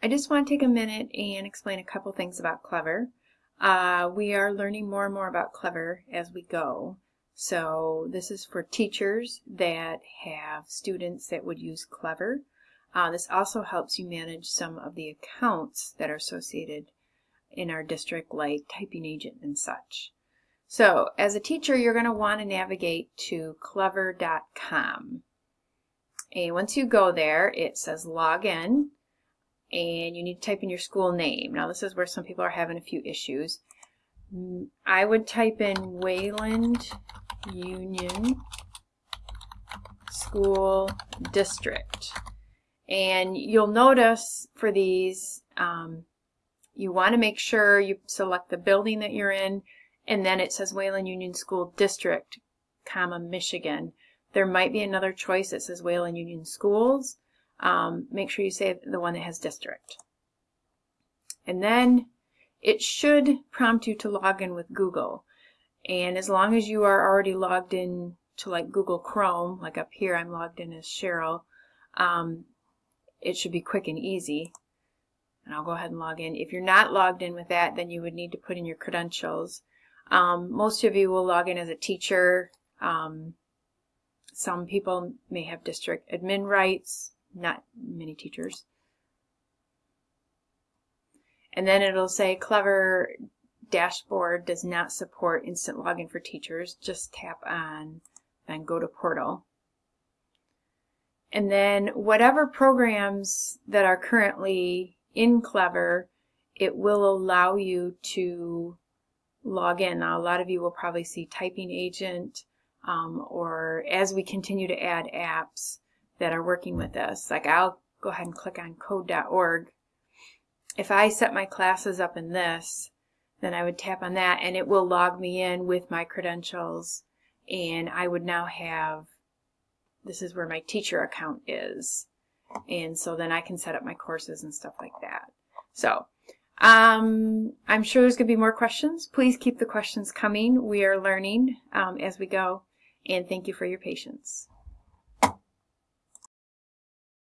I just want to take a minute and explain a couple things about Clever. Uh, we are learning more and more about Clever as we go. So this is for teachers that have students that would use Clever. Uh, this also helps you manage some of the accounts that are associated in our district like typing agent and such. So as a teacher, you're going to want to navigate to clever.com. And once you go there, it says log in and you need to type in your school name. Now this is where some people are having a few issues. Mm, I would type in Wayland Union School District. And you'll notice for these, um, you want to make sure you select the building that you're in, and then it says Wayland Union School District, comma, Michigan. There might be another choice that says Wayland Union Schools. Um, make sure you say the one that has district. And then it should prompt you to log in with Google. And as long as you are already logged in to like Google Chrome, like up here I'm logged in as Cheryl, um, it should be quick and easy. And I'll go ahead and log in. If you're not logged in with that, then you would need to put in your credentials. Um, most of you will log in as a teacher. Um, some people may have district admin rights, not many teachers. And then it'll say Clever dashboard does not support instant login for teachers. Just tap on and go to portal. And then whatever programs that are currently in Clever, it will allow you to log in. Now, a lot of you will probably see Typing Agent, um, or as we continue to add apps that are working with us. Like I'll go ahead and click on code.org. If I set my classes up in this, then I would tap on that and it will log me in with my credentials and I would now have this is where my teacher account is. And so then I can set up my courses and stuff like that. So um, I'm sure there's going to be more questions. Please keep the questions coming. We are learning um, as we go. And thank you for your patience.